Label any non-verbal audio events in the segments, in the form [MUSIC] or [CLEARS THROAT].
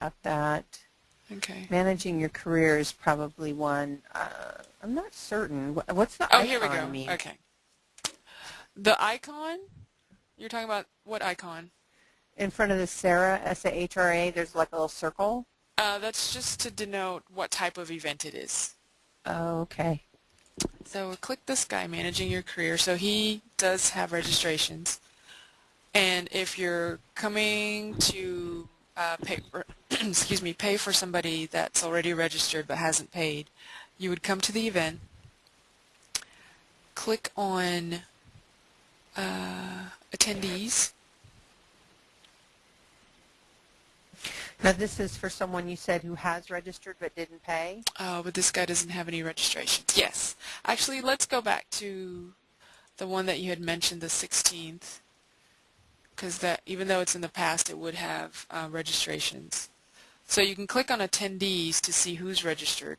about that. Okay. Managing your career is probably one. Uh, I'm not certain. What's the Oh, icon here we go. mean? Okay. The icon? You're talking about what icon? In front of the Sarah, S-A-H-R-A, there's like a little circle. Uh, that's just to denote what type of event it is. Oh, okay. So click this guy, Managing Your Career. So he does have registrations. And if you're coming to uh, pay, [CLEARS THROAT] excuse me, pay for somebody that's already registered but hasn't paid, you would come to the event, click on uh, attendees. Now this is for someone you said who has registered but didn't pay. Oh, but this guy doesn't have any registrations. Yes. Actually, let's go back to the one that you had mentioned, the 16th, because that even though it's in the past, it would have uh, registrations. So you can click on attendees to see who's registered.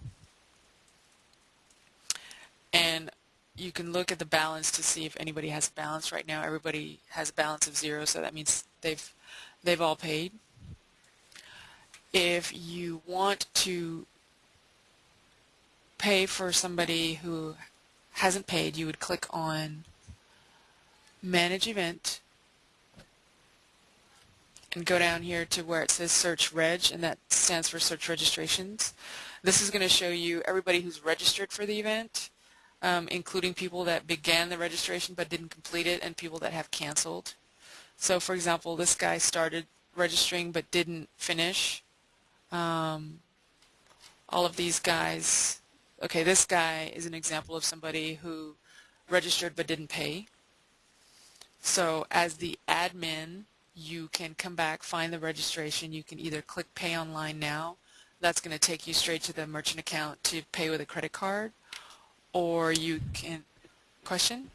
And you can look at the balance to see if anybody has a balance. Right now, everybody has a balance of zero, so that means they've they've all paid. If you want to pay for somebody who hasn't paid, you would click on Manage Event and go down here to where it says Search Reg, and that stands for Search Registrations. This is going to show you everybody who's registered for the event, um, including people that began the registration but didn't complete it and people that have canceled. So for example, this guy started registering but didn't finish. Um, all of these guys, okay, this guy is an example of somebody who registered but didn't pay. So as the admin, you can come back, find the registration. You can either click Pay Online Now. That's going to take you straight to the merchant account to pay with a credit card. Or you can... Question?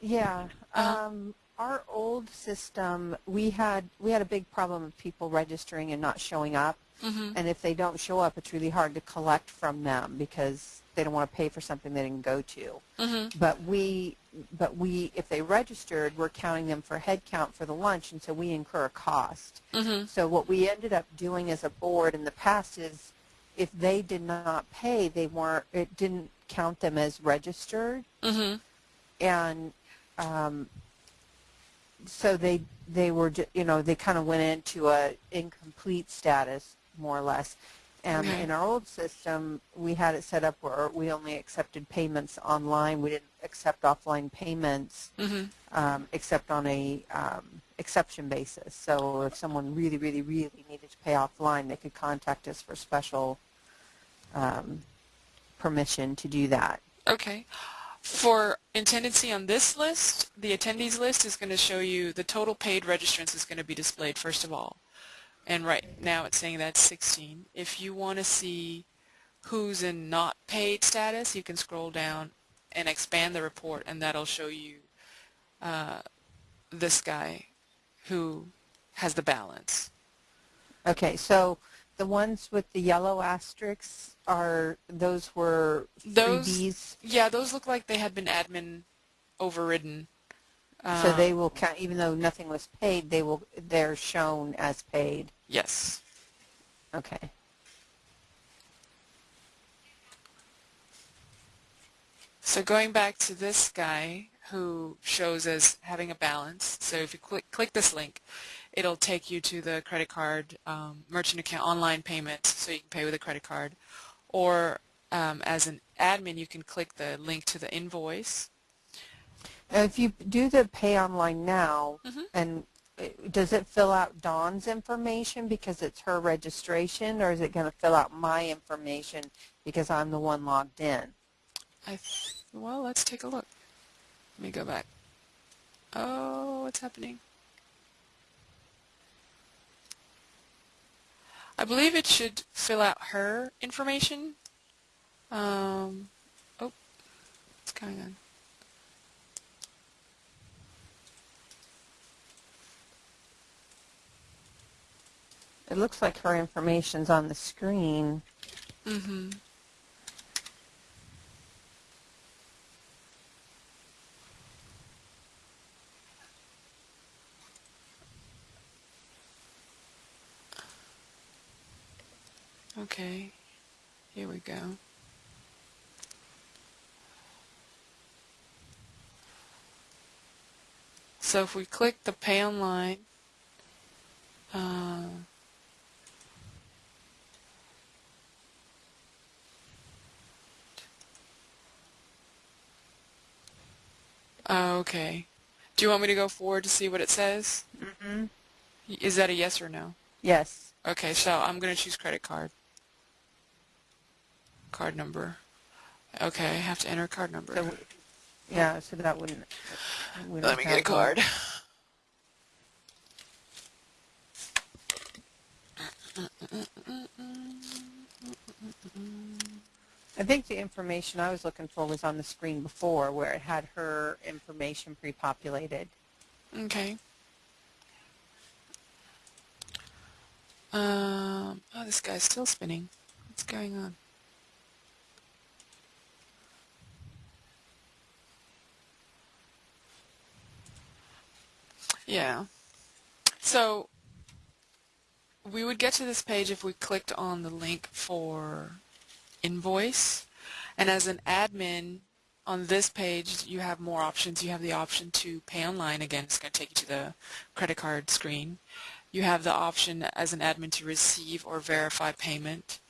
Yeah. Uh-huh. Um, our old system, we had we had a big problem of people registering and not showing up. Mm-hmm. And if they don't show up, it's really hard to collect from them because they don't want to pay for something they didn't go to. Mm-hmm. But we, but we, if they registered, we're counting them for head count for the lunch, and so we incur a cost. Mm-hmm. So what we ended up doing as a board in the past is, if they did not pay, they weren't. It didn't count them as registered, Mm-hmm. and um, so they they were you know they kind of went into a incomplete status more or less. And in our old system, we had it set up where we only accepted payments online. We didn't accept offline payments Mm-hmm. um, except on a um, exception basis. So if someone really, really, really needed to pay offline, they could contact us for special um, permission to do that. Okay. For intendancy on this list, the attendees list is going to show you the total paid registrants is going to be displayed first of all. And right now it's saying that's 16. If you want to see who's in not paid status, you can scroll down and expand the report and that'll show you uh, this guy who has the balance. Okay, so the ones with the yellow asterisks are those were Those- freebies, Yeah, those look like they had been admin overridden. so Uh, they will count. Even though nothing was paid, they will they're shown as paid. Yes. Okay. So going back to this guy who shows us having a balance, so if you click, click this link, it'll take you to the credit card um, merchant account online payment so you can pay with a credit card. Or um, as an admin, you can click the link to the invoice. Now, if you do the pay online now, Mhm. and uh, does it fill out Dawn's information because it's her registration, or is it going to fill out my information because I'm the one logged in? I well, let's take a look. Let me go back. Oh, what's happening? I believe it should fill out her information. Um, oh, what's going on? It looks like her information's on the screen. Mm-hmm. Okay, here we go. So if we click the pay online, uh, oh, okay. Do you want me to go forward to see what it says? Mm-hmm. Is that a yes or no? Yes. Okay, so I'm going to choose credit card. Card number. Okay, I have to enter card number. So, yeah, so that wouldn't. wouldn't Let me get a have card. I think the information I was looking for was on the screen before, where it had her information pre-populated. Okay. Um, oh, this guy's still spinning. What's going on? Yeah. So we would get to this page if we clicked on the link for invoice. And as an admin on this page, you have more options. You have the option to pay online. Again, it's going to take you to the credit card screen. You have the option as an admin to receive or verify payment.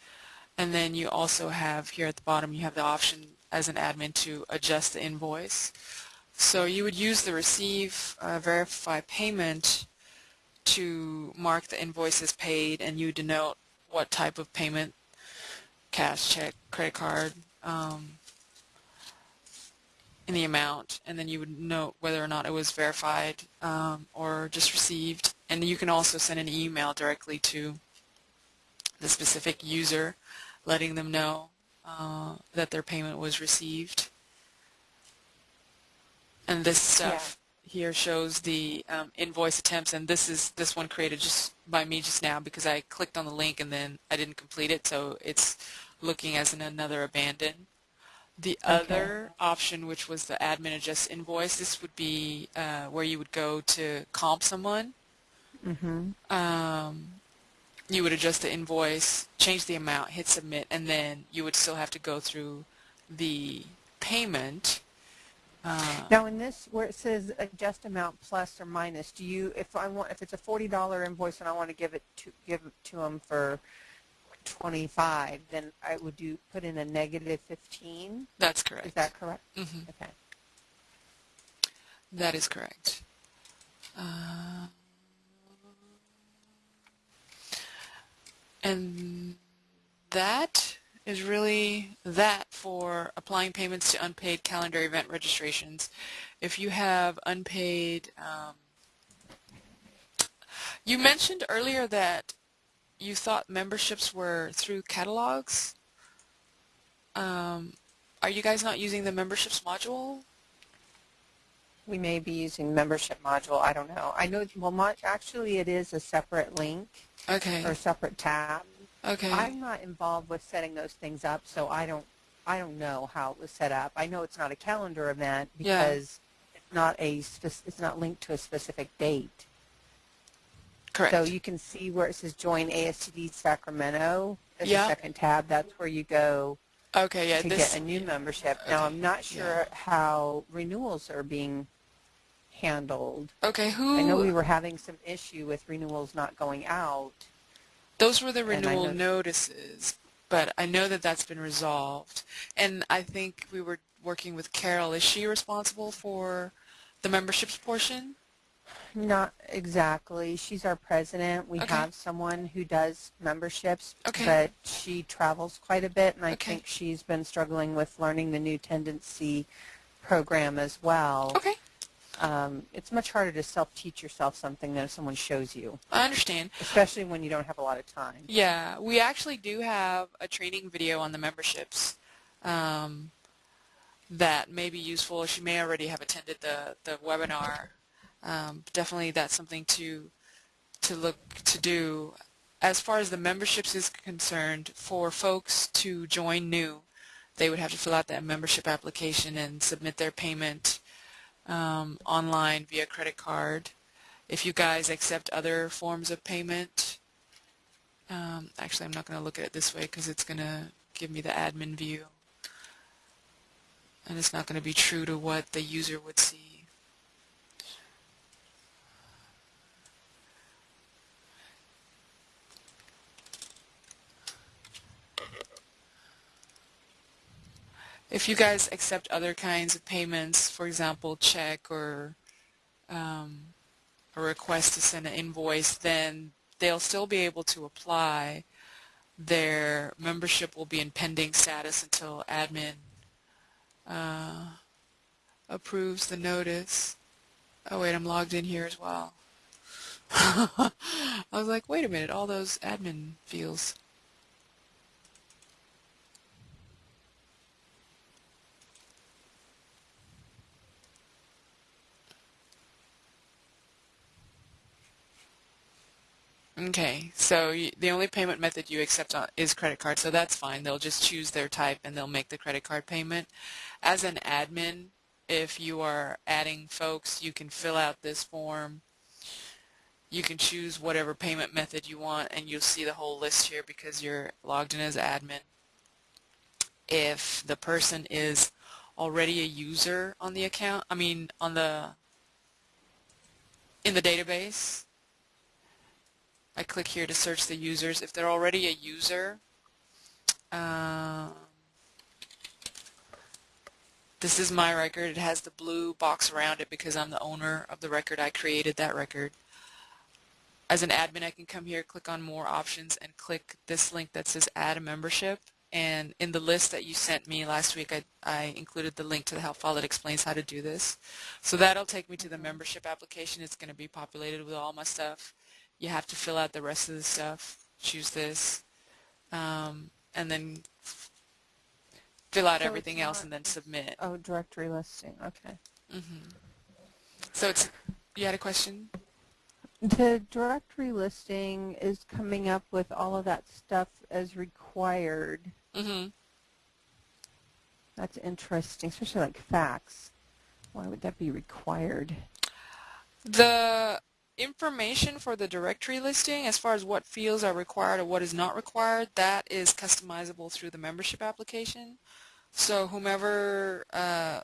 And then you also have here at the bottom, you have the option as an admin to adjust the invoice. So you would use the receive, uh, verify payment to mark the invoice as paid and you denote what type of payment, cash, check, credit card, um, in the amount and then you would note whether or not it was verified um, or just received. And you can also send an email directly to the specific user letting them know uh, that their payment was received. And this stuff here shows the um, invoice attempts and this is this one created just by me just now because I clicked on the link and then I didn't complete it so it's looking as in another abandon the Okay. other option, which was the admin adjust invoice, this would be uh, where you would go to comp someone. Mm-hmm. Um, you would adjust the invoice, change the amount, hit submit, and then you would still have to go through the payment. Uh, Now, in this, where it says adjust amount plus or minus, do you, if I want, if it's a forty dollar invoice and I want to give it to give it to them for twenty five, then I would do put in a negative fifteen. that's correct. Is that correct? hmm Okay. That is correct. Uh, and that is really that for applying payments to unpaid calendar event registrations. If you have unpaid, um, you mentioned earlier that you thought memberships were through catalogs. Um, are you guys not using the memberships module? We may be using membership module. I don't know. I know. Well, actually, it is a separate link Okay. or a separate tab. Okay. I'm not involved with setting those things up, so I don't. I don't know how it was set up. I know it's not a calendar event Yeah. because it's not a. It's not linked to a specific date. Correct. So you can see where it says join ASTD Sacramento. There's Yeah. a second tab. That's where you go okay, yeah, to this get a new membership. Now I'm not sure how renewals are being handled. Okay, who I know we were having some issue with renewals not going out. those were the renewal notices, but I know that that's been resolved. And I think we were working with Carol. Is she responsible for the memberships portion? Not exactly. She's our president. We Okay. have someone who does memberships, Okay. but she travels quite a bit, and I Okay. think she's been struggling with learning the new Tendenci program as well. Okay, Um, it's much harder to self-teach yourself something than if someone shows you, I understand. especially when you don't have a lot of time. Yeah, we actually do have a training video on the memberships um, that may be useful. She may already have attended the, the webinar. Um, definitely that's something to to look to do. As far as the memberships is concerned, for folks to join new, they would have to fill out that membership application and submit their payment um, online via credit card. If you guys accept other forms of payment, Um, actually, I'm not going to look at it this way because it's going to give me the admin view. And it's not going to be true to what the user would see. If you guys accept other kinds of payments, for example, check or um, a request to send an invoice, then they'll still be able to apply. Their membership will be in pending status until admin uh, approves the notice. Oh wait, I'm logged in here as well. [LAUGHS] I was like, wait a minute, all those admin fields. Okay, so the only payment method you accept is credit card, so that's fine. They'll just choose their type and they'll make the credit card payment. As an admin, if you are adding folks, you can fill out this form. You can choose whatever payment method you want and you'll see the whole list here because you're logged in as admin. If the person is already a user on the account, I mean on the in the database, I click here to search the users. If they're already a user, um, this is my record. It has the blue box around it because I'm the owner of the record. I created that record. As an admin, I can come here, click on more options, and click this link that says add a membership. And in the list that you sent me last week, I, I included the link to the help file that explains how to do this. So that'll take me to the membership application. It's going to be populated with all my stuff you have to fill out the rest of the stuff, choose this, um, and then fill out So everything else and then submit. Oh, directory listing. Okay. hmm So it's, you had a question? The directory listing is coming up with all of that stuff as required. hmm That's interesting, especially like facts. Why would that be required? The information for the directory listing as far as what fields are required or what is not required, that is customizable through the membership application. So whomever, uh,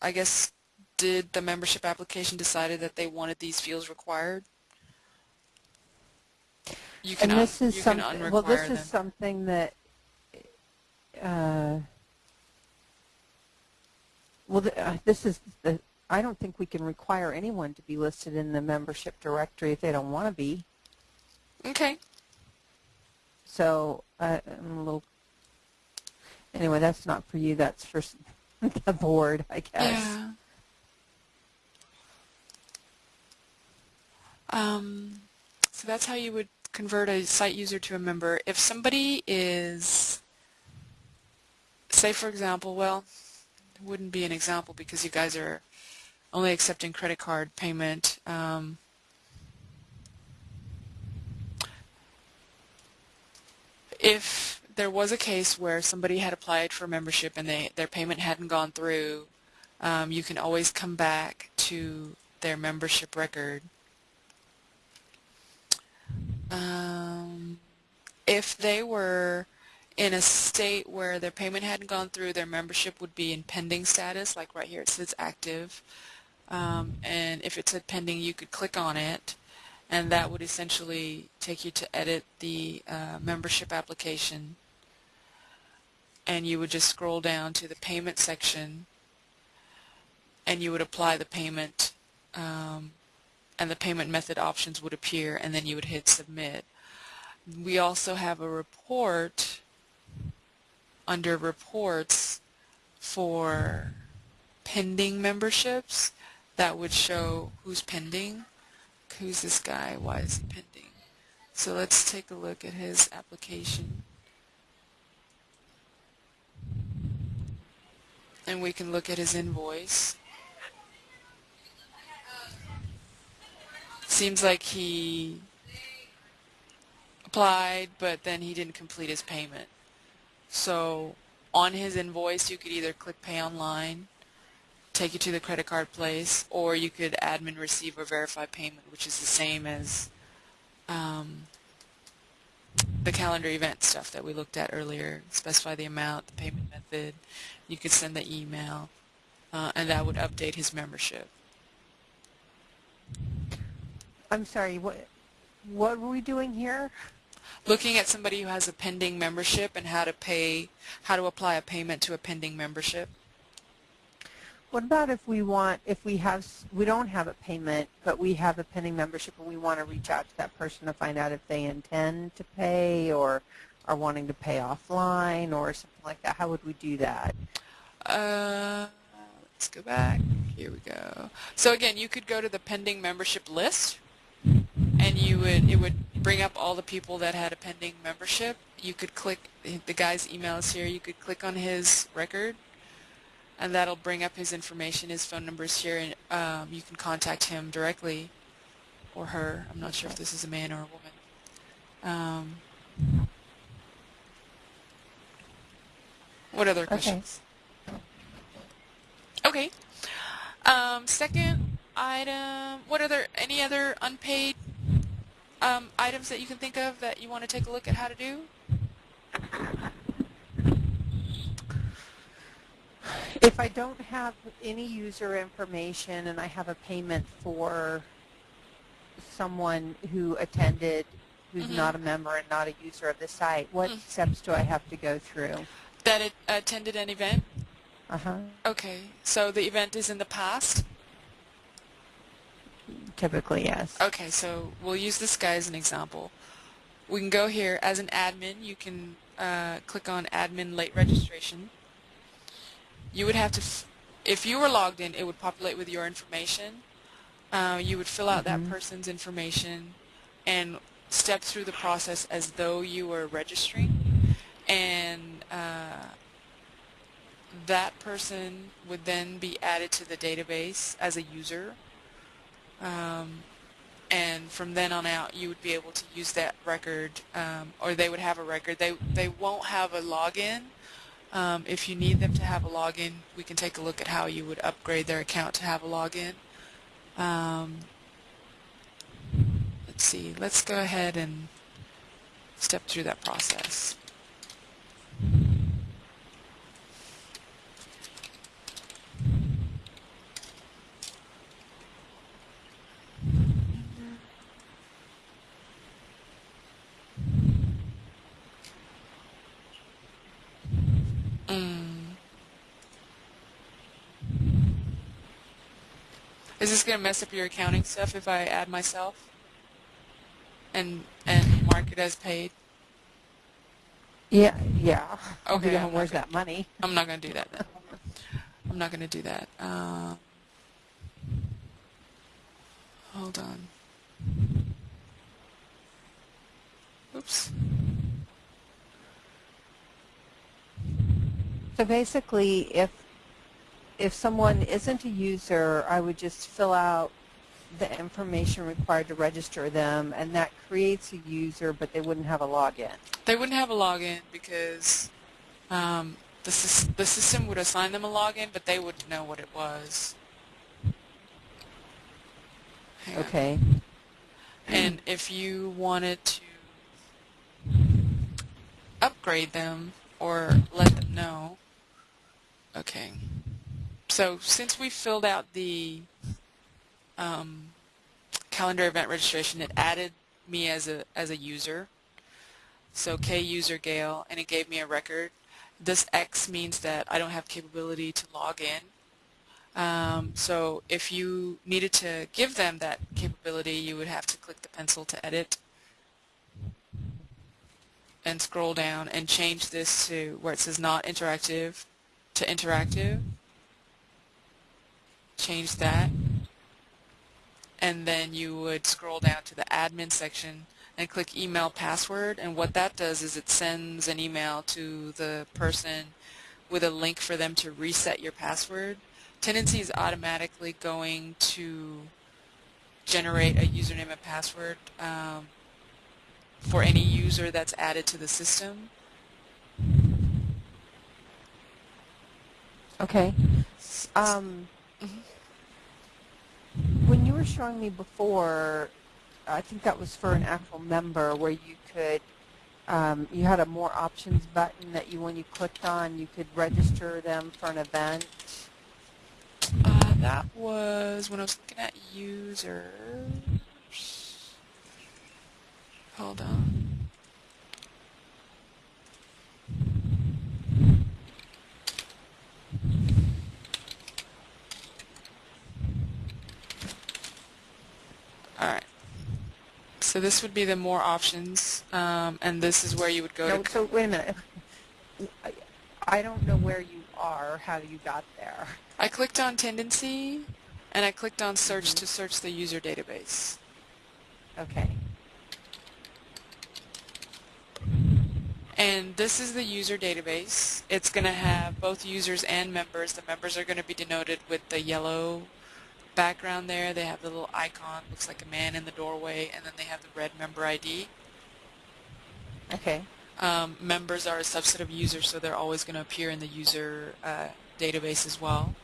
I guess, did the membership application decided that they wanted these fields required. You can, and this is something. Well, this them. is something that. Uh, well, the, uh, this is the. I don't think we can require anyone to be listed in the membership directory if they don't want to be. Okay. So uh, I'm a little. Anyway, that's not for you. That's for [LAUGHS] the board, I guess. Yeah. Um, so that's how you would convert a site user to a member. If somebody is, say for example, well, it wouldn't be an example because you guys are only accepting credit card payment. Um, if there was a case where somebody had applied for membership and they, their payment hadn't gone through, um, you can always come back to their membership record. Um, if they were in a state where their payment hadn't gone through, their membership would be in pending status, like right here it says active. Um, and if it said pending, you could click on it, and that would essentially take you to edit the uh, membership application. And you would just scroll down to the payment section, and you would apply the payment, um, and the payment method options would appear, and then you would hit submit. We also have a report under reports for pending memberships that would show who's pending. Who's this guy? Why is he pending? So let's take a look at his application. And we can look at his invoice. Seems like he applied, but then he didn't complete his payment. So on his invoice, you could either click Pay Online, take you to the credit card place, or you could admin receive or verify payment, which is the same as um, the calendar event stuff that we looked at earlier. Specify the amount, the payment method. You could send the email, uh, and that would update his membership. I'm sorry, what, what were we doing here? Looking at somebody who has a pending membership and how to pay, how to apply a payment to a pending membership. What about if we want, if we have, we don't have a payment, but we have a pending membership and we want to reach out to that person to find out if they intend to pay or are wanting to pay offline or something like that? How would we do that? Uh, let's go back. Here we go. So again, you could go to the pending membership list, and you would it would bring up all the people that had a pending membership. You could click the guy's email is here. You could click on his record, and that'll bring up his information. His phone number is here, and um, you can contact him directly or her. I'm not sure if this is a man or a woman. Um, what other questions? Okay. Um, second item, what other, any other unpaid um, items that you can think of that you want to take a look at how to do? If I don't have any user information and I have a payment for someone who attended who's Mhm. not a member and not a user of the site, what Mm. steps do I have to go through? That it attended an event? Uh-huh. Okay, so the event is in the past? Typically, yes. Okay, so we'll use this guy as an example. We can go here as an admin. You can uh, click on admin late registration. You would have to, f- if you were logged in, it would populate with your information. Uh, you would fill out that Mhm. person's information and step through the process as though you were registering. And uh, that person would then be added to the database as a user. Um, and from then on out you would be able to use that record um, or they would have a record they they won't have a login um, if you need them to have a login we can take a look at how you would upgrade their account to have a login. Um, let's see. Let's go ahead and step through that process Mm. Is this going to mess up your accounting stuff if I add myself and and mark it as paid? Yeah, yeah. Okay, where's that money? I'm not going to do that then. I'm not going to do that. Um, hold on. Oops. So basically, if if someone isn't a user, I would just fill out the information required to register them, and that creates a user, but they wouldn't have a login. They wouldn't have a login because um, the, the system would assign them a login, but they wouldn't know what it was. Hang on. Okay. And if you wanted to upgrade them or let them know, okay. So since we filled out the um, calendar event registration, it added me as a as a user. So K user Gail, and it gave me a record. This X means that I don't have capability to log in. Um, so if you needed to give them that capability, you would have to click the pencil to edit and scroll down and change this to where it says not interactive to interactive. Change that. And then you would scroll down to the admin section and click email password and what that does is it sends an email to the person with a link for them to reset your password. Tendenci is automatically going to generate a username and password um, for any user that's added to the system. Okay. Um, when you were showing me before, I think that was for an actual member where you could um, you had a more options button that you, when you clicked on, you could register them for an event. Uh, that was when I was looking at users. Hold on. Alright. So this would be the more options, um, and this is where you would go No, to... so wait a minute. I, don't know where you are, how you got there. I clicked on Tendenci, and I clicked on search to search the user database. Okay. And this is the user database. It's going to have both users and members. The members are going to be denoted with the yellow background there. They have the little icon, looks like a man in the doorway, and then they have the red member ID. Okay. Um, members are a subset of users, so they're always going to appear in the user uh, database as well.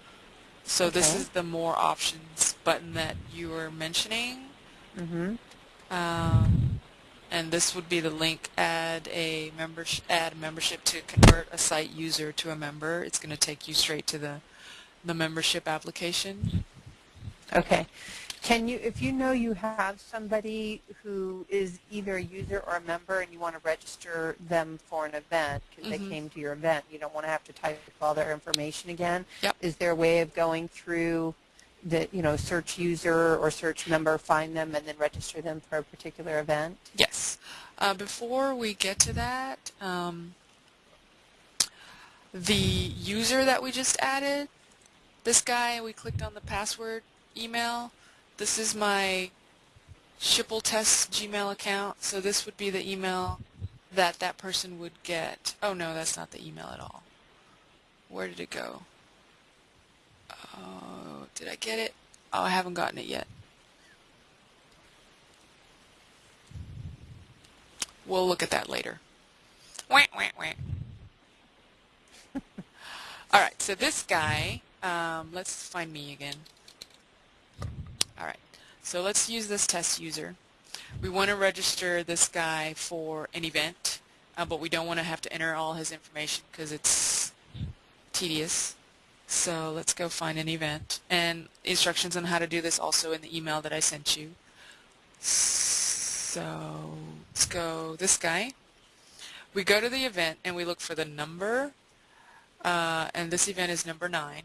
So this is the more options button that you were mentioning. Mm-hmm. Um, and this would be the link add a membership add membership to convert a site user to a member. It's going to take you straight to the the membership application. Okay. Can you, if you know you have somebody who is either a user or a member and you want to register them for an event because Mhm. they came to your event, you don't want to have to type all their information again. Yep. Is there a way of going through the, you know, search user or search member, find them, and then register them for a particular event? Yes. Uh, before we get to that, um, the user that we just added, this guy, we clicked on the password email. This is my Schipul Test Gmail account, so this would be the email that that person would get. Oh no, that's not the email at all. Where did it go? Oh, did I get it? Oh, I haven't gotten it yet. We'll look at that later. Wah, wah, wah. [LAUGHS] All right, so this guy, um, let's find me again. So let's use this test user. We want to register this guy for an event, uh, but we don't want to have to enter all his information because it's tedious. So let's go find an event. And instructions on how to do this also in the email that I sent you. So let's go this guy. We go to the event and we look for the number, uh, and this event is number 9.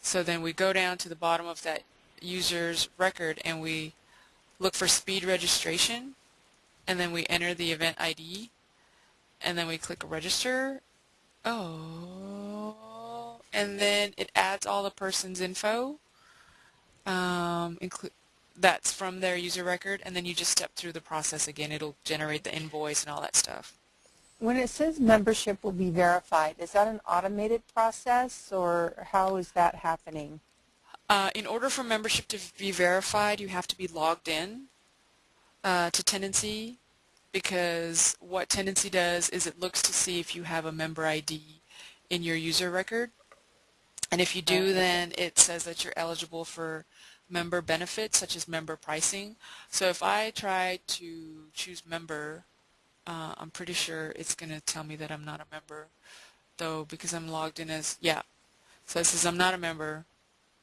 So then we go down to the bottom of that user's record and we look for speed registration, and then we enter the event ID, and then we click register. Oh, and then it adds all the person's info. Um, that's from their user record, and then you just step through the process again. It'll generate the invoice and all that stuff. When it says membership will be verified, is that an automated process or how is that happening? Uh, in order for membership to be verified, you have to be logged in uh, to Tendenci because what Tendenci does is it looks to see if you have a member ID in your user record. And if you do, then it says that you're eligible for member benefits such as member pricing. So if I try to choose member, uh, I'm pretty sure it's going to tell me that I'm not a member though because I'm logged in as, yeah. So it says I'm not a member,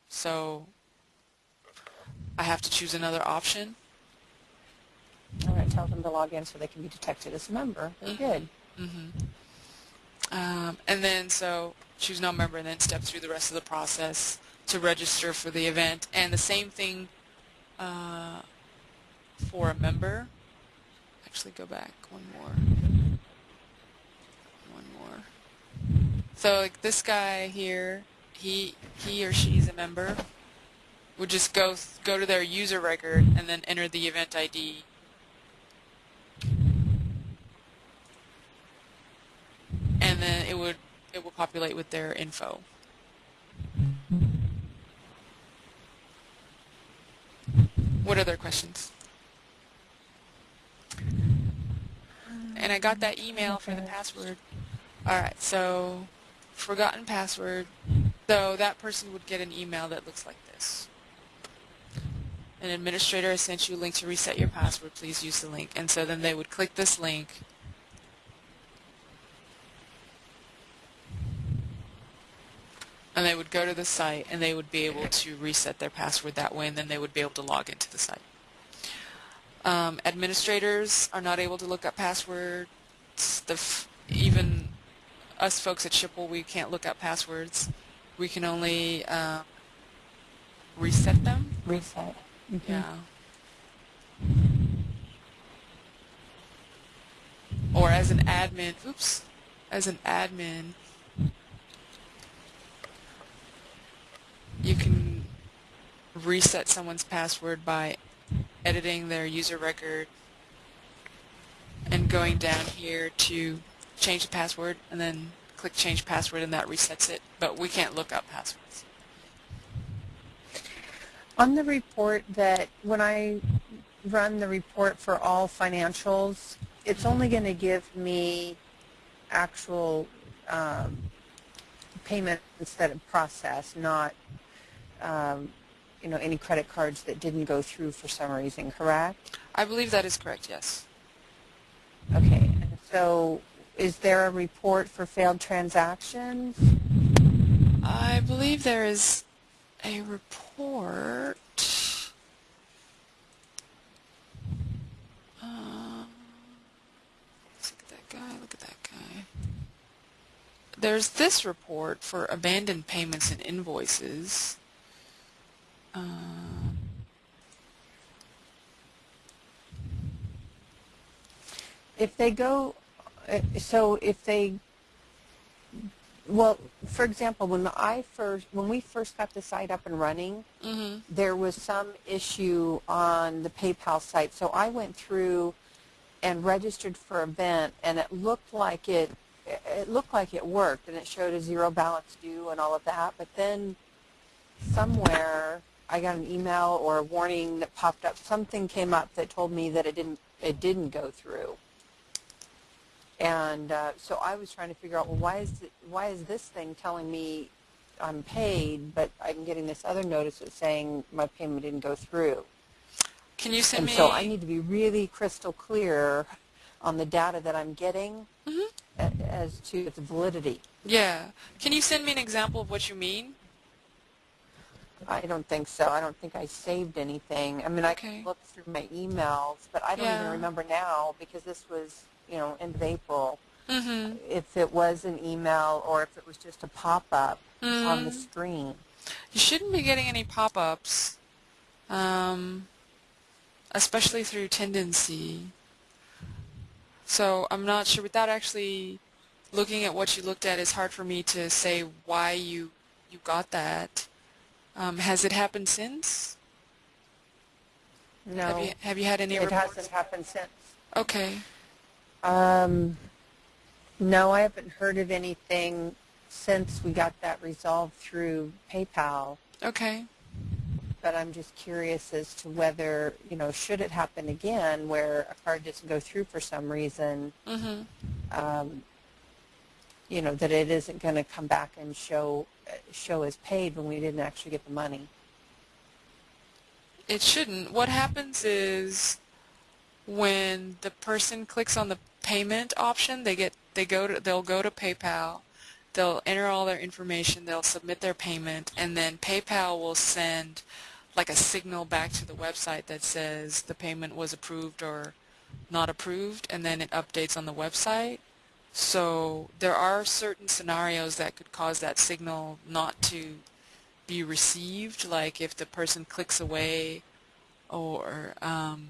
so I have to choose another option. All right, tell them to log in so they can be detected as a member. Very good. hmm Um, and then so choose no member and then step through the rest of the process to register for the event. And the same thing uh, for a member. Actually, go back one more. One more. So like this guy here, he he or she's a member. Would just go go to their user record and then enter the event ID and then it would it will populate with their info. What other questions? And I got that email for the password. All right, so forgotten password. So that person would get an email that looks like this. An administrator has sent you a link to reset your password. Please use the link. And so then they would click this link. And they would go to the site and they would be able to reset their password that way and then they would be able to log into the site. Um, administrators are not able to look up passwords. The even us folks at Schipul, we can't look up passwords. We can only uh, reset them. Reset. Mhm. Yeah. Or as an admin, oops, as an admin, you can reset someone's password by editing their user record and going down here to change the password and then click change password and that resets it, but we can't look up passwords. On the report that when I run the report for all financials, it's only going to give me actual um, payments that are processed, not um, you know any credit cards that didn't go through for some reason. Correct? I believe that is correct, yes. Okay. So, is there a report for failed transactions? I believe there is a report. Um, look at that guy. Look at that guy. There's this report for abandoned payments and invoices. Um, If they go, uh, so if they, well, for example, when I first, when we first got the site up and running, mhm. there was some issue on the PayPal site. So I went through and registered for a event, and it looked like it, it looked like it worked, and it showed a zero balance due and all of that. But then somewhere I got an email or a warning that popped up. Something came up that told me that it didn't, it didn't go through. And uh, so I was trying to figure out, well, why is it, why is this thing telling me I'm paid, but I'm getting this other notice that's saying my payment didn't go through. Can you send And me? so I need to be really crystal clear on the data that I'm getting Mhm. a- as to its validity. Yeah. Can you send me an example of what you mean? I don't think so. I don't think I saved anything. I mean, I Okay. can look through my emails, but I don't Yeah. even remember now because this was, you know, end of April. Mm-hmm. If it was an email or if it was just a pop-up on the Mm. screen. You shouldn't be getting any pop-ups, um, especially through Tendenci. So I'm not sure. Without actually looking at what you looked at, it's hard for me to say why you you got that. Um, has it happened since? No, Have you have you had any it reports? hasn't happened since. Okay. Um, no, I haven't heard of anything since we got that resolved through PayPal. Okay. But I'm just curious as to whether, you know, should it happen again where a card doesn't go through for some reason, Mm-hmm. um, you know, that it isn't going to come back and show show as paid when we didn't actually get the money. It shouldn't. What happens is when the person clicks on the payment option, they get they go to they'll go to PayPal, they'll enter all their information, they'll submit their payment, and then PayPal will send like a signal back to the website that says the payment was approved or not approved, and then it updates on the website. So there are certain scenarios that could cause that signal not to be received, like if the person clicks away or um,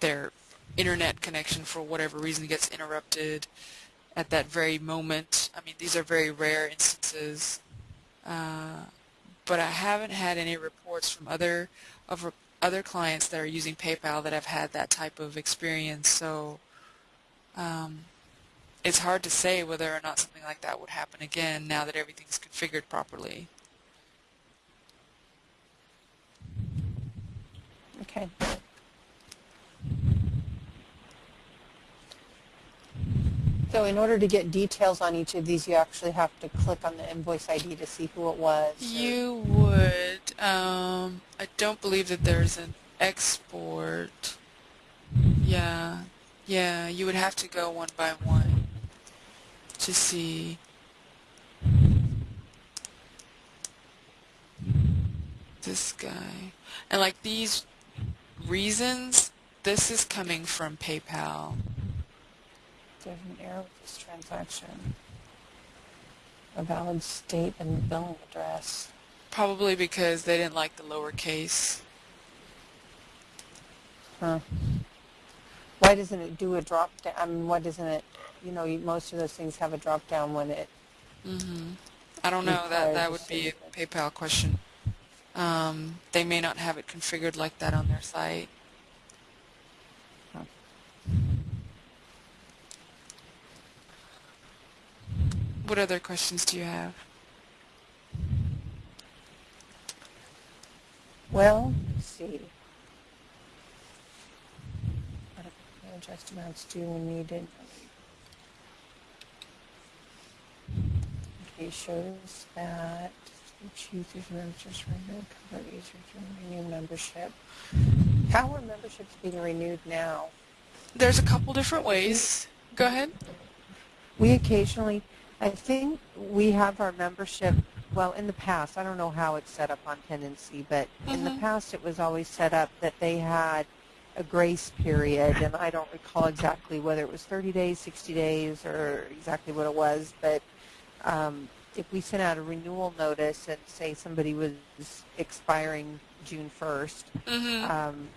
their internet connection for whatever reason gets interrupted at that very moment. I mean, these are very rare instances, uh, but I haven't had any reports from other of other clients that are using PayPal that have had that type of experience. So um, it's hard to say whether or not something like that would happen again now that everything's configured properly. Okay. So in order to get details on each of these, you actually have to click on the invoice ID to see who it was. You would. Um, I don't believe that there's an export. Yeah, yeah. You would have to go one by one to see. this guy. And like these reasons, this is coming from PayPal. There's an error with this transaction. A valid state and billing address. Probably because they didn't like the lowercase. Huh. Why doesn't it do a drop down? I mean, why doesn't it, you know, most of those things have a drop down when it, Mm hmm I don't know. That that would be a. PayPal question. Um, they may not have it configured like that on their site. Huh. What other questions do you have? well, let's see. Adjust amounts due when needed. Okay, shows that each user's membership renewed, cover users to renew membership. How are memberships being renewed now? There's a couple different ways. Go ahead. We occasionally, I think we have our membership, well, in the past, I don't know how it's set up on Tendenci, but in the Mhm. past it was always set up that they had a grace period, and I don't recall exactly whether it was 30 days, 60 days, or exactly what it was, but um, if we sent out a renewal notice and say somebody was expiring June 1st, Mm-hmm. um,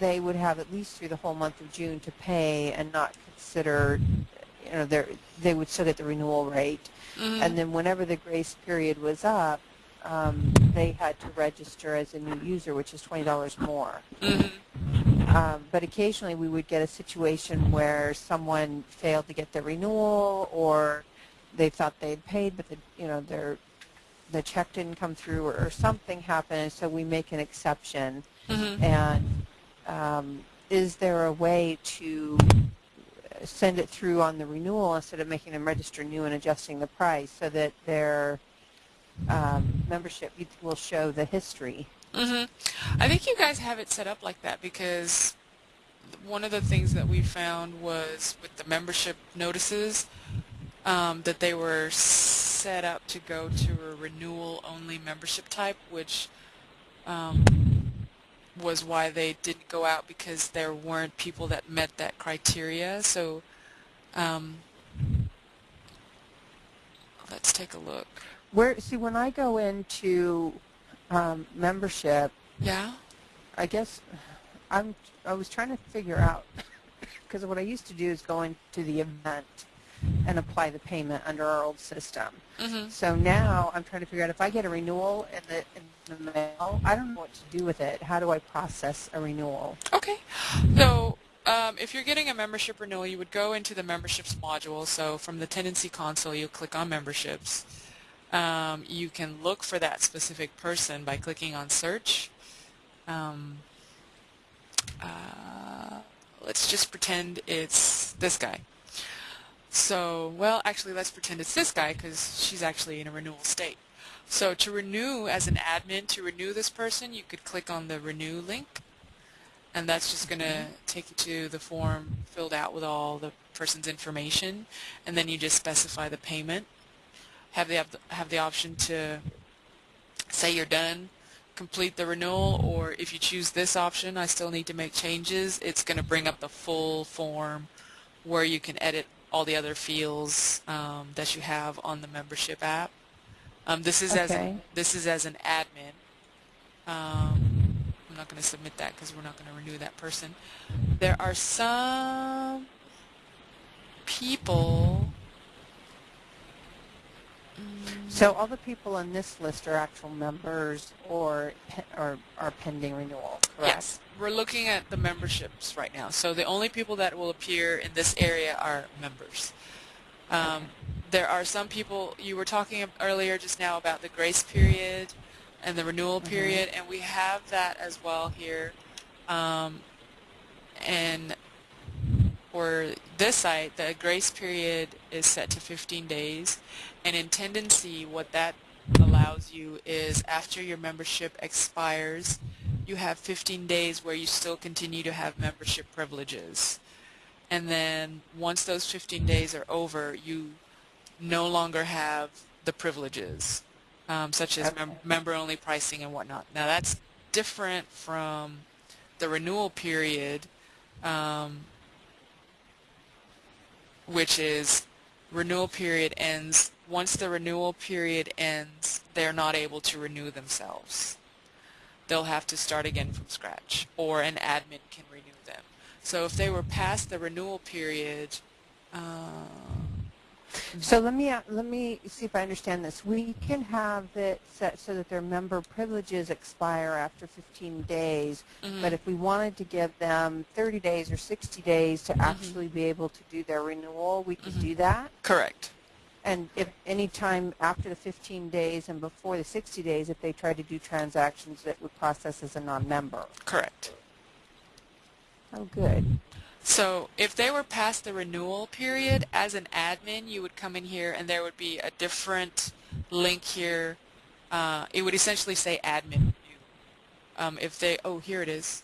they would have at least through the whole month of June to pay and not consider, you know, they would still get the renewal rate. mm-hmm. And then whenever the grace period was up, um, they had to register as a new user, which is $20 more. mm-hmm. Um, but occasionally we would get a situation where someone failed to get their renewal or they thought they had paid, but the, you know, their, the check didn't come through or, or something happened, and so we make an exception. Mm-hmm. And um, is there a way to send it through on the renewal instead of making them register new and adjusting the price so that their um, membership will show the history? hmm I think you guys have it set up like that because one of the things that we found was with the membership notices um, that they were set up to go to a renewal-only membership type, which um, was why they didn't go out because there weren't people that met that criteria. So um, let's take a look. Where see when I go into um, membership, Yeah. I guess I'm I was trying to figure out [LAUGHS] because what I used to do is go into the event and apply the payment under our old system. hmm So now I'm trying to figure out if I get a renewal in the in the mail, I don't know what to do with it. How do I process a renewal? Okay. So um, if you're getting a membership renewal, you would go into the memberships module. So from the Tendenci console, you'll click on memberships. Um, you can look for that specific person by clicking on search. Um, uh, let's just pretend it's this guy. So, well, actually, let's pretend it's this guy because she's actually in a renewal state. So to renew as an admin, to renew this person, you could click on the renew link and that's just going to mm-hmm. take you to the form filled out with all the person's information and then you just specify the payment have the have the option to say you're done complete the renewal or if you choose this option I still need to make changes it's going to bring up the full form where you can edit all the other fields um, that you have on the membership app um, this is as Okay. an, this is as an admin um, I'm not going to submit that because we're not going to renew that person. There are some people. Mm, So all the people on this list are actual members or or are pending renewal, correct? Yes, we're looking at the memberships right now. So the only people that will appear in this area are members. Um, there are some people, you were talking earlier just now about the grace period and the renewal Mhm. period, and we have that as well here. Um, and for this site, the grace period is set to 15 days. And in Tendenci, what that allows you is after your membership expires, you have 15 days where you still continue to have membership privileges. And then once those 15 days are over, you no longer have the privileges. um, such as mem- member-only pricing and whatnot. Now that's different from the renewal period, um, which is renewal period ends. Once the renewal period ends, they're not able to renew themselves. They'll have to start again from scratch, or an admin can renew them. So if they were past the renewal period, uh, So let me, uh, let me see if I understand this. We can have it set so that their member privileges expire after 15 days, mhm, but if we wanted to give them 30 days or 60 days to Mhm. actually be able to do their renewal, we could Mhm. do that. correct. And if any time after the 15 days and before the 60 days, if they try to do transactions that would process as a non-member. Correct. Oh, good. So if they were past the renewal period, as an admin, you would come in here and there would be a different link here. Uh, it would essentially say admin. Um, if they, oh, here it is.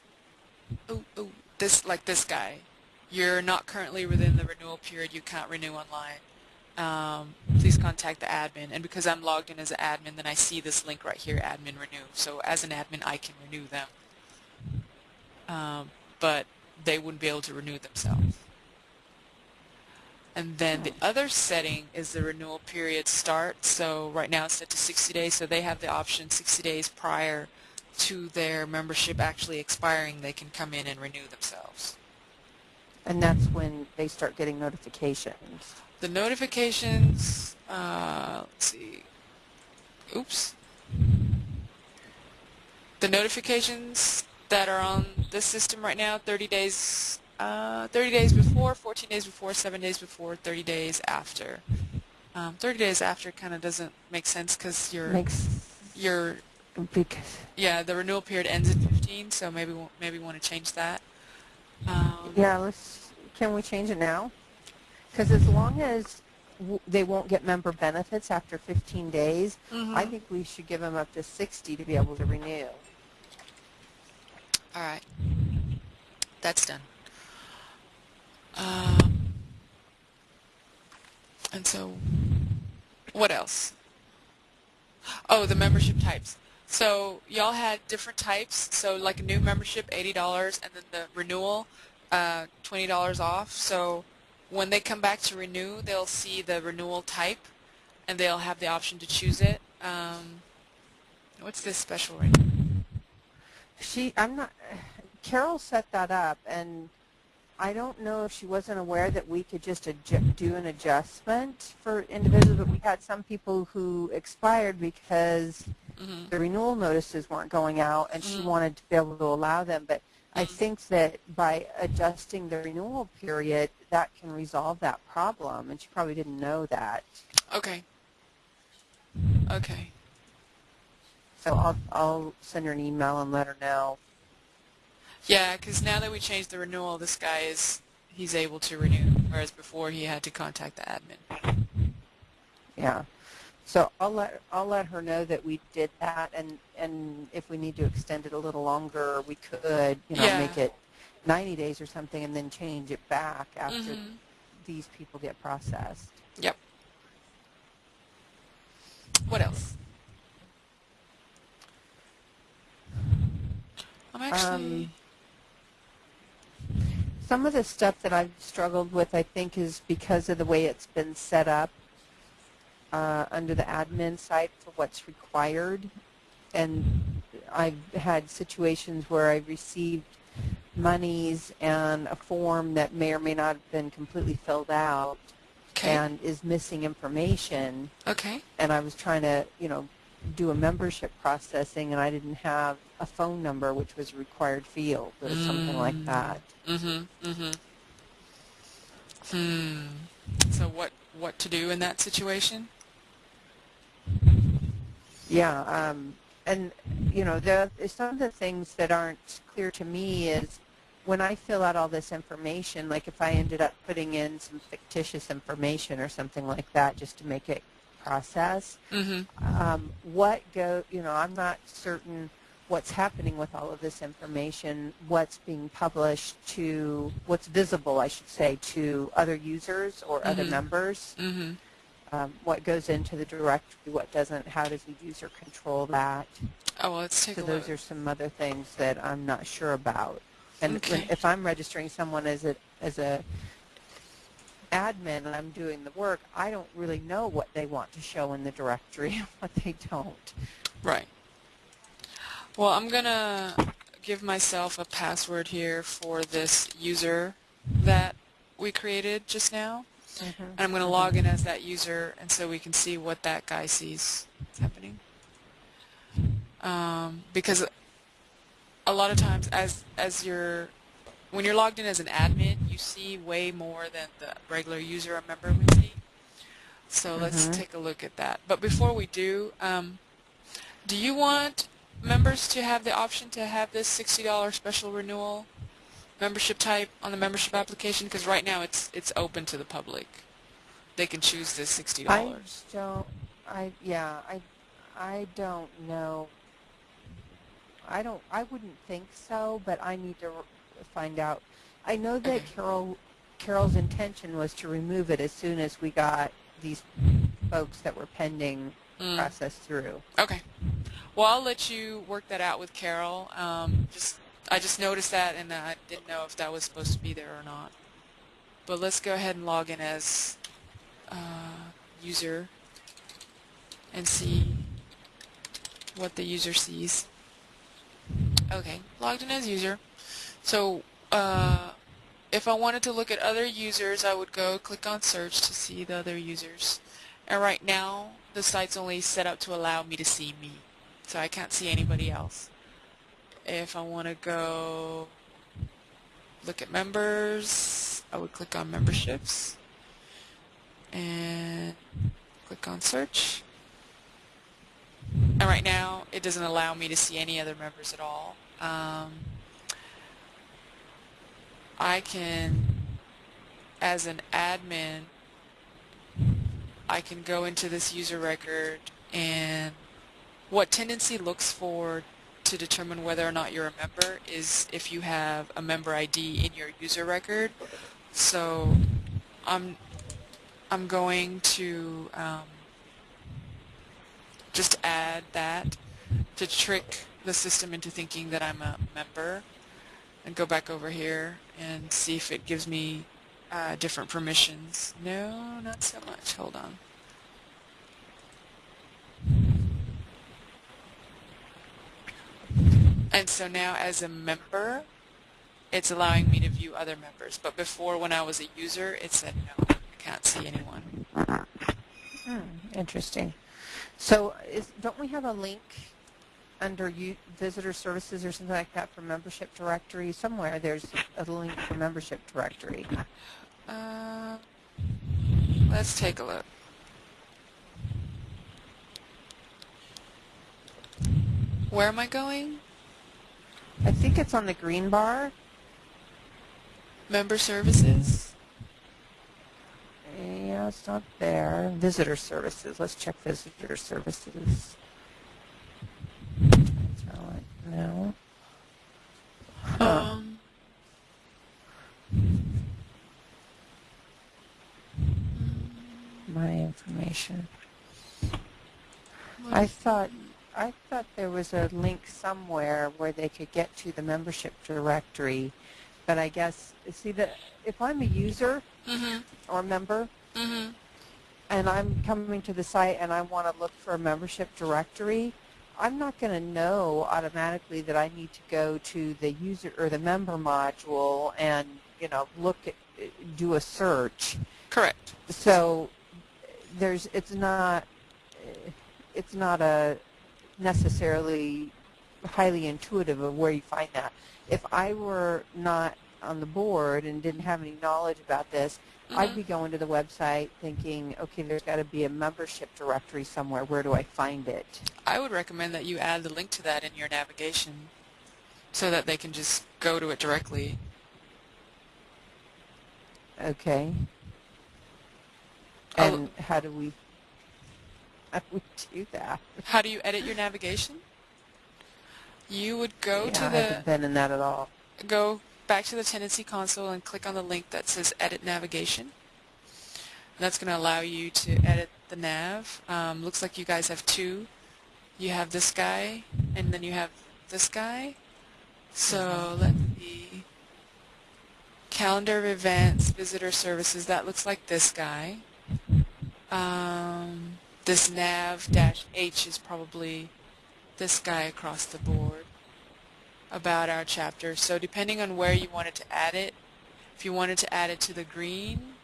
Oh, oh, this, like this guy. You're not currently within the renewal period. You can't renew online. Um, please contact the admin. And because I'm logged in as an admin, then I see this link right here, admin renew. So as an admin, I can renew them. Um, but they wouldn't be able to renew themselves. And then the other setting is the renewal period start. So right now it's set to 60 days, so they have the option 60 days prior to their membership actually expiring, they can come in and renew themselves. And that's when they start getting notifications. The notifications, uh, let's see, oops. The notifications that are on the system right now, 30 days, uh, 30 days before, 14 days before, 7 days before, 30 days after. Um, 30 days after kind of doesn't make sense because your Makes, your because, yeah the renewal period ends at 15, so maybe maybe want to change that. Um, yeah, let's, can we change it now? Because as long as w- they won't get member benefits after 15 days, mhm. I think we should give them up to 60 to be able to renew. All right. That's done. Um, and so, what else? Oh, the membership types. So y'all had different types. So like a new membership, eighty dollars, and then the renewal, uh, twenty dollars off. So when they come back to renew, they'll see the renewal type, and they'll have the option to choose it. Um, what's this special right now? She, I'm not, Carol set that up, and I don't know if she wasn't aware that we could just do an adjustment for individuals, but we had some people who expired because hmm the renewal notices weren't going out, and she Mm. wanted to be able to allow them. But I Mm. think that by adjusting the renewal period, that can resolve that problem, and she probably didn't know that. Okay. Okay. So I'll, I'll send her an email and let her know. Yeah, because now that we changed the renewal, this guy is he's able to renew, whereas before he had to contact the admin. Yeah. So I'll let I'll let her know that we did that, and and if we need to extend it a little longer, we could, you know, Yeah. make it 90 days or something, and then change it back after Mhm. these people get processed. Yep. What else? Actually. Some of the stuff that I've struggled with, I think, is because of the way it's been set up uh, under the admin side for what's required. And I've had situations where I've received monies and a form that may or may not have been completely filled out okay. and is missing information. okay. And I was trying to, you know, do a membership processing and I didn't have a phone number, which was a required field or something like Mm. that. Mm-hmm. Mm-hmm. Hmm. So what what to do in that situation? Yeah, um, and you know, the, some of the things that aren't clear to me is when I fill out all this information, like if I ended up putting in some fictitious information or something like that just to make it process, Mm-hmm. um, what go, you know, I'm not certain what's happening with all of this information, what's being published to, what's visible, I should say, to other users or other Mhm. members. Mm-hmm. um, what goes into the directory, what doesn't, how does the user control that. Oh, well, let's take So a those are some other things that I'm not sure about. And when, Okay. if I'm registering someone as a as a admin and I'm doing the work, I don't really know what they want to show in the directory [LAUGHS] and what they don't. Right. Well, I'm gonna give myself a password here for this user that we created just now. And I'm going to log in as that user and so we can see what that guy sees happening. Um, because a lot of times as as you're when you're logged in as an admin, you see way more than the regular user or member would see. So let's Mhm. take a look at that. But before we do, um, do you want members to have the option to have this $60 special renewal membership type on the membership application? Because right now it's it's open to the public. They can choose this $60. I don't. I yeah. I I don't know. I don't. I wouldn't think so, but I need to find out. I know that Carol Carol's intention was to remove it as soon as we got these folks that were pending Mm. process through. Okay. Well, I'll let you work that out with Carol. Um, just I just noticed that, and I didn't know if that was supposed to be there or not. But let's go ahead and log in as uh, user and see what the user sees. Okay, logged in as user. So uh, if I wanted to look at other users, I would go click on search to see the other users. And right now, the site's only set up to allow me to see me. So I can't see anybody else. If I want to go look at members, I would click on memberships and click on search. And right now, it doesn't allow me to see any other members at all. Um, I can, as an admin, I can go into this user record and what Tendenci looks for to determine whether or not you're a member is if you have a member ID in your user record. So I'm I'm going to um, just add that to trick the system into thinking that I'm a member and go back over here and see if it gives me uh, different permissions. No, not so much. Hold on. And so now as a member, it's allowing me to view other members. But before, when I was a user, it said no, I can't see anyone. Hmm, interesting. So, is, don't we have a link under visitor services or something like that for membership directory? Somewhere there's a link for membership directory. Uh, let's take a look. Where am I going? I think it's on the green bar. Member services? Yeah, it's not there. Visitor services. Let's check visitor services. Talent. No. Huh. Um, My information. I thought I thought there was a link somewhere where they could get to the membership directory, but I guess see that if I'm a user mm-hmm, or member mm-hmm. and I'm coming to the site and I want to look for a membership directory, I'm not going to know automatically that I need to go to the user or the member module and you know look at do a search. Correct. So there's it's not it's not a necessarily highly intuitive of where you find that. If I were not on the board and didn't have any knowledge about this, I'd Mhm. be going to the website thinking, okay, there's got to be a membership directory somewhere. Where do I find it? I would recommend that you add the link to that in your navigation so that they can just go to it directly. Okay. Oh. And how do we [LAUGHS] how do we do that? How do you edit your navigation? You would go yeah, to I haven't the been in that at all. go back to the Tendenci console and click on the link that says edit navigation. That's going to allow you to edit the nav. Um, looks like you guys have two. You have this guy, and then you have this guy. So let's see. Calendar of events, visitor services. That looks like this guy. Um, this nav dash H is probably this guy across the board about our chapter. So depending on where you wanted to add it, if you wanted to add it to the green,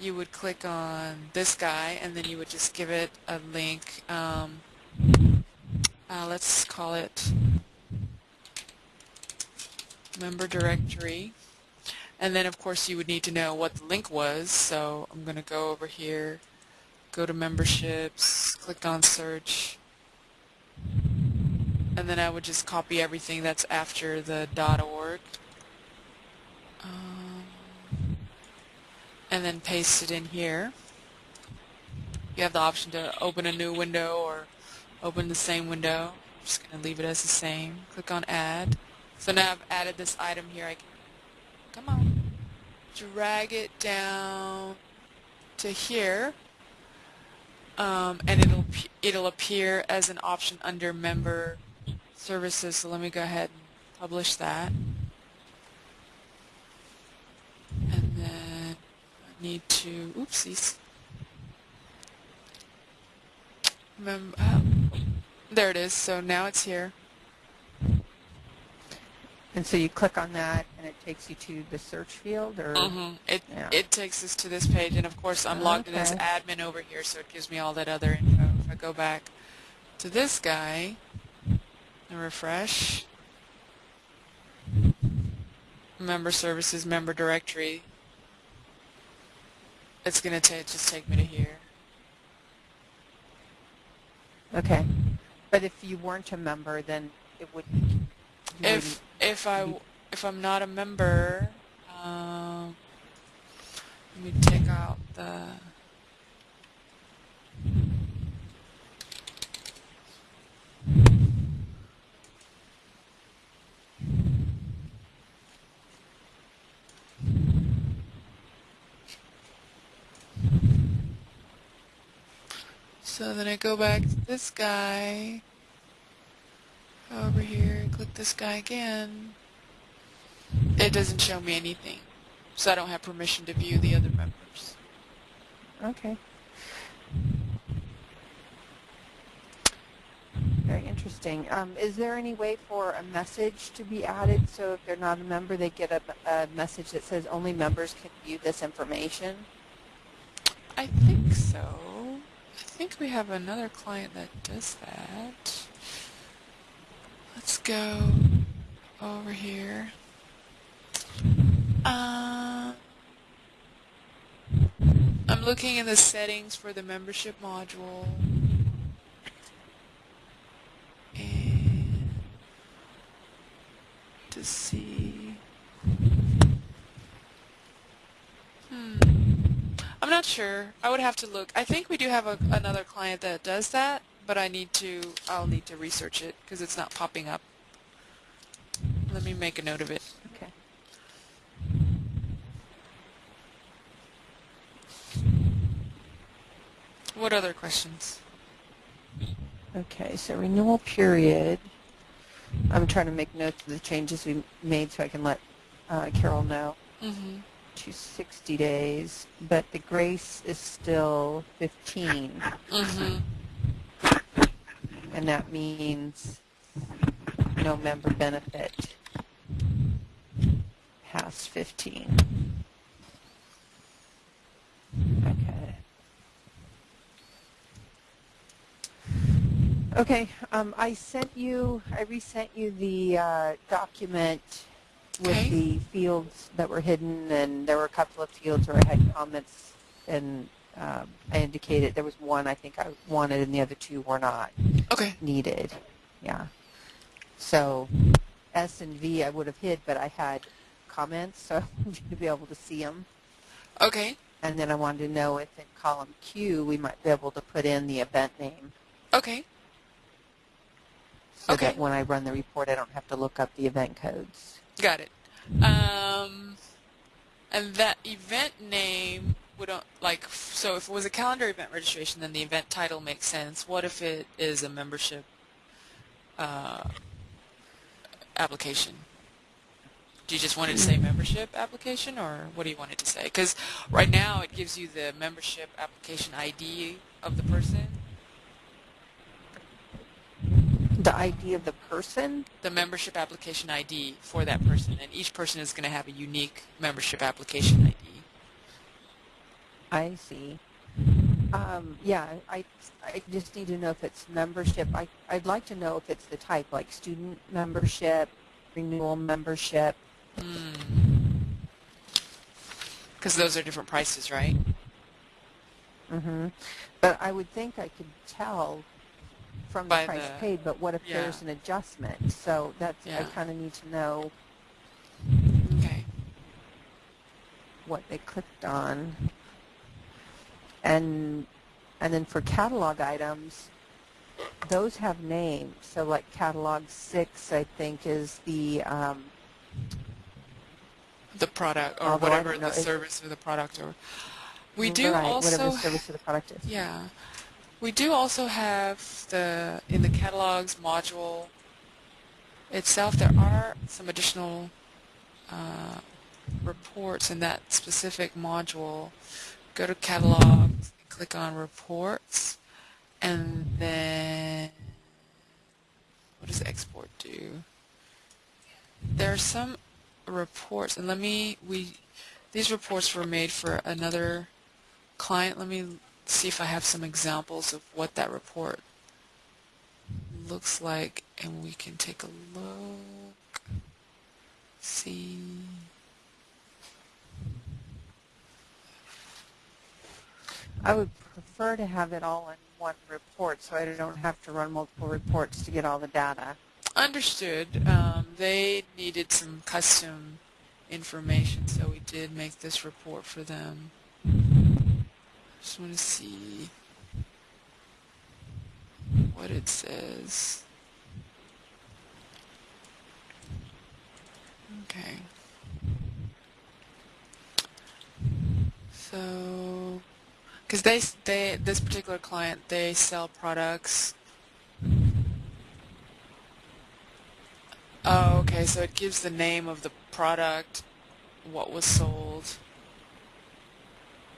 you would click on this guy and then you would just give it a link. Um, uh, let's call it member directory. And then of course you would need to know what the link was. So I'm going to go over here, go to memberships, click on search, and then I would just copy everything that's after the .org um, and then paste it in here. You have the option to open a new window or open the same window. I'm just going to leave it as the same. Click on add. So now I've added this item here. I can, come on, drag it down to here. Um, and it'll it'll appear as an option under member services, so let me go ahead and publish that. And then I need to, oopsies. Remember, um, there it is, so now it's here. And so you click on that, and it takes you to the search field, or Mm-hmm. It Yeah. it takes us to this page, and of course I'm logged in as admin over here, so it gives me all that other info. If I go back to this guy and refresh, member services, member directory, it's gonna ta just take me to here. okay. But if you weren't a member, then it would. If if I if I'm not a member, um, let me take out the. So then I go back to this guy over here, click this guy again. It doesn't show me anything, so I don't have permission to view the other members. Okay. Very interesting. Um, is there any way for a message to be added so if they're not a member, they get a, a message that says only members can view this information? I think so. I think we have another client that does that. Let's go over here. Uh, I'm looking in the settings for the membership module. And to see. Hmm. I'm not sure. I would have to look. I think we do have a, another client that does that, but I need to, I'll need to research it because it's not popping up. Let me make a note of it. Okay. What other questions? Okay, so renewal period. I'm trying to make notes of the changes we made so I can let uh, Carol know. Mm-hmm. To 60 days, but the grace is still 15, Mm-hmm. and that means no member benefit past 15. Okay. Okay, um, I sent you, I resent you the uh, document with the fields that were hidden, and there were a couple of fields where I had comments, and um, I indicated there was one I think I wanted, and the other two were not Okay. needed. Yeah. So S and V I would have hid, but I had comments, so [LAUGHS] I wanted to be able to see them. Okay. And then I wanted to know if in column Q we might be able to put in the event name Okay. so Okay. that when I run the report I don't have to look up the event codes. Got it. Um, and that event name don't like so if it was a calendar event registration then the event title makes sense. What if it is a membership uh, application? Do you just want it to say membership application or what do you want it to say? Because right now it gives you the membership application ID of the person The ID of the person? the membership application ID for that person and each person is going to have a unique membership application ID I see. Um, yeah, I, I just need to know if it's membership. I, I'd like to know if it's the type, like student membership, renewal membership. because those are different prices right hmm But I would think I could tell from the price the- paid, but what if yeah. there's an adjustment? So that's, I kind of need to know okay what they clicked on. And and then for catalog items, those have names. So like catalog six, I think, is the um, the product or whatever know the service or the product or we do right, also whatever the service of the product is. yeah we do also have the in the catalogs module itself there are some additional uh, reports in that specific module. Go to catalogs click on reports and then what does export do? There are some reports and let me we these reports were made for another client. Let me see if I have some examples of what that report looks like and we can take a look. See. I would prefer to have it all in one report, so I don't have to run multiple reports to get all the data. understood. Um, they needed some custom information so we did make this report for them just want to see what it says. Okay. So because they they this particular client they sell products. Oh okay so it gives the name of the product what was sold.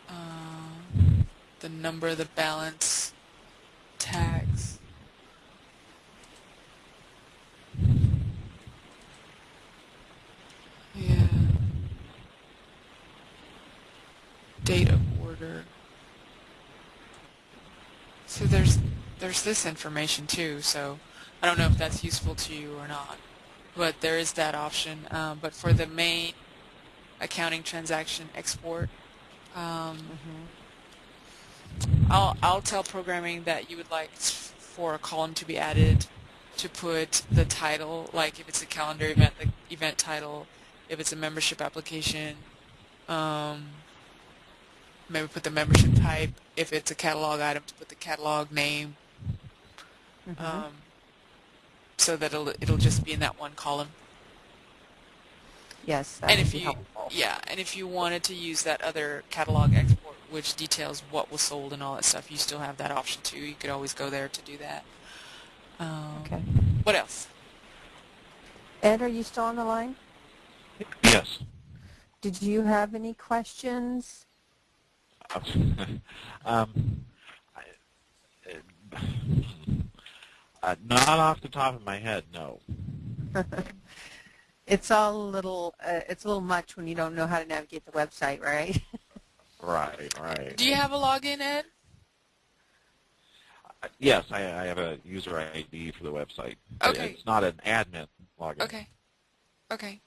Uh, the number of the balance tags. Yeah. Date of order. So there's there's this information too so I don't know if that's useful to you or not but there is that option um, but for the main accounting transaction export um, I'll, I'll tell programming that you would like for a column to be added to put the title, like if it's a calendar event, the event title, if it's a membership application, um, maybe put the membership type, if it's a catalog item, to put the catalog name, Mhm. um, so that it'll, it'll just be in that one column. yes, that and would if be you, helpful. yeah, and if you wanted to use that other catalog export, which details what was sold and all that stuff, you still have that option too. You could always go there to do that. Um, Okay. What else? Ed, are you still on the line? Yes. Did you have any questions? [LAUGHS] um, I, uh, not off the top of my head, no. [LAUGHS] it's all a little, uh, it's a little much when you don't know how to navigate the website, right? [LAUGHS] Right, right. Do you have a login, Ed? Uh, Yes, I, I have a user ID for the website. Okay. It's not an admin login. Okay. Okay.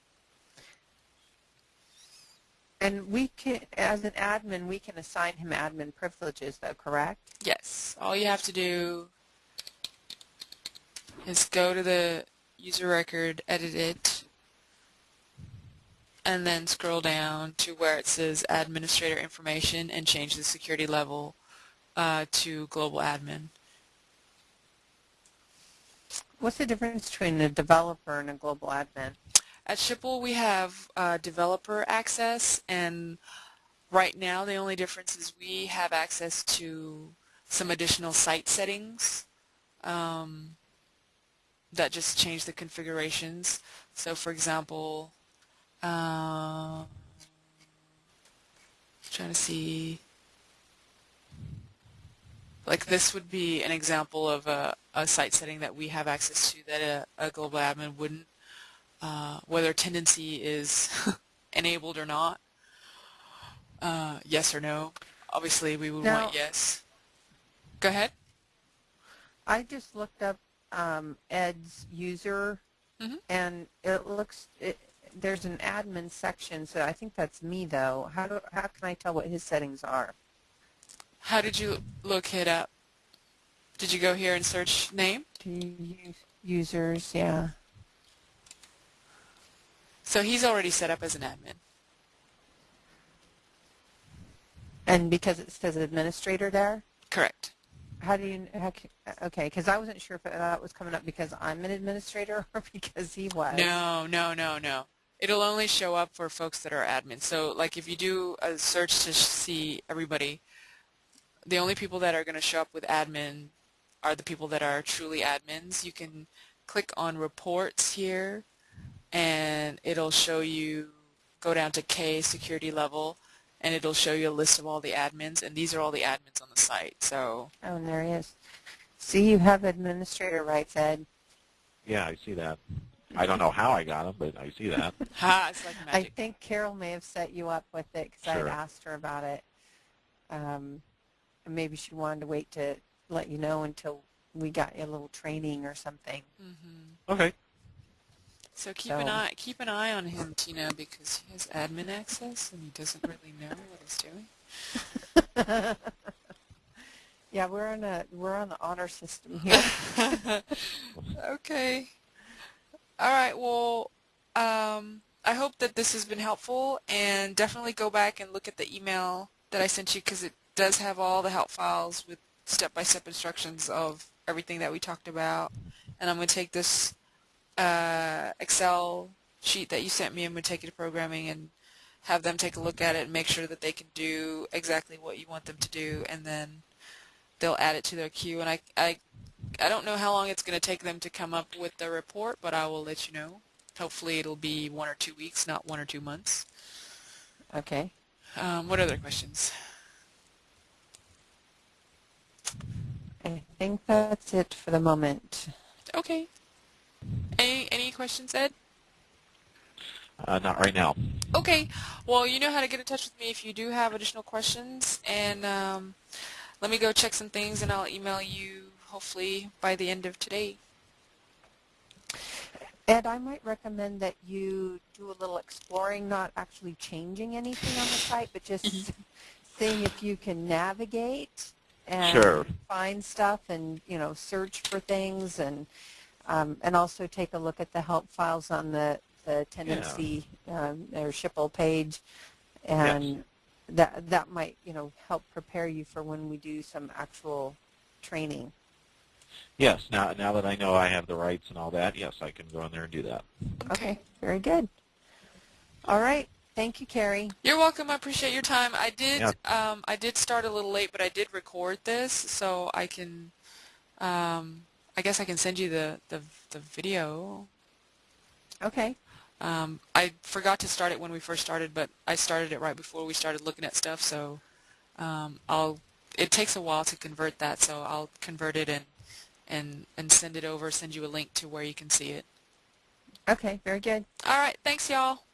and we can, as an admin, we can assign him admin privileges, though, correct? Yes. All you have to do is go to the user record, edit it, and then scroll down to where it says administrator information and change the security level uh, to global admin. What's the difference between a developer and a global admin? At Schipul, we have uh, developer access, and Right now, the only difference is we have access to some additional site settings um, that just change the configurations. So, for example, uh, trying to see, like this would be an example of a, a site setting that we have access to that a, a global admin wouldn't, uh, whether Tendenci is [LAUGHS] enabled or not. Uh, yes or no? Obviously, we would Now- want yes. Go ahead. I just looked up um, Ed's user, Mhm. and it looks it, there's an admin section. So I think that's me though. How do how can I tell what his settings are? How did you look it up? Did you go here and search name? Users, yeah. So he's already set up as an admin. And because it says administrator there, Correct. how do you how, okay? Because I wasn't sure if that was coming up because I'm an administrator [LAUGHS] or because he was. No, no, no, no. It'll only show up for folks that are admins. So like if you do a search to see everybody, the only people that are going to show up with admin are the people that are truly admins. You can click on reports here and it'll show you, go down to K security level and it'll show you a list of all the admins and these are all the admins on the site. So Oh, and there he is. See, you have administrator rights, Ed. Yeah, I see that. I don't know how I got them, but I see that. [LAUGHS] ha, it's like I think Carol may have set you up with it because I Sure. had asked her about it. Um, and maybe she wanted to wait to let you know until we got you a little training or something. hmm Okay. So keep an eye keep an eye on him, Tina, because he has admin access and he doesn't really know what he's doing. [LAUGHS] yeah, we're on a we're on the honor system [LAUGHS] here. okay. All right. Well, um, I hope that this has been helpful, and definitely go back and look at the email that I sent you because it does have all the help files with step-by-step instructions of everything that we talked about. And I'm going to take this uh, Excel sheet that you sent me. And I'm going to take it to programming and have them take a look at it and make sure that they can do exactly what you want them to do, and then they'll add it to their queue. And I, I I don't know how long it's going to take them to come up with the report, but I will let you know. Hopefully it'll be one or two weeks, not one or two months. okay. Um, what other questions? I think that's it for the moment. Okay. Any any questions, Ed? Uh, not right now. Okay. Well, you know how to get in touch with me if you do have additional questions. And um, let me go check some things, and I'll email you hopefully by the end of today. Ed, I might recommend that you do a little exploring, not actually changing anything on the site, but just [LAUGHS] seeing if you can navigate and Sure. find stuff and you know search for things and um, and also take a look at the help files on the the Tendenci um, or SHPL page, and that that might you know help prepare you for when we do some actual training. Yes. Now, now that I know I have the rights and all that, yes, I can go in there and do that. Okay, very good. All right, thank you, Carrie. You're welcome. I appreciate your time. I did Yeah. um, I did start a little late, but I did record this, so I can um, I guess I can send you the the, the video. Okay. Um, I forgot to start it when we first started, but I started it right before we started looking at stuff. So um, I'll. It takes a while to convert that, so I'll convert it and and and send it over. Send you a link to where you can see it. Okay, very good. All right. Thanks, y'all.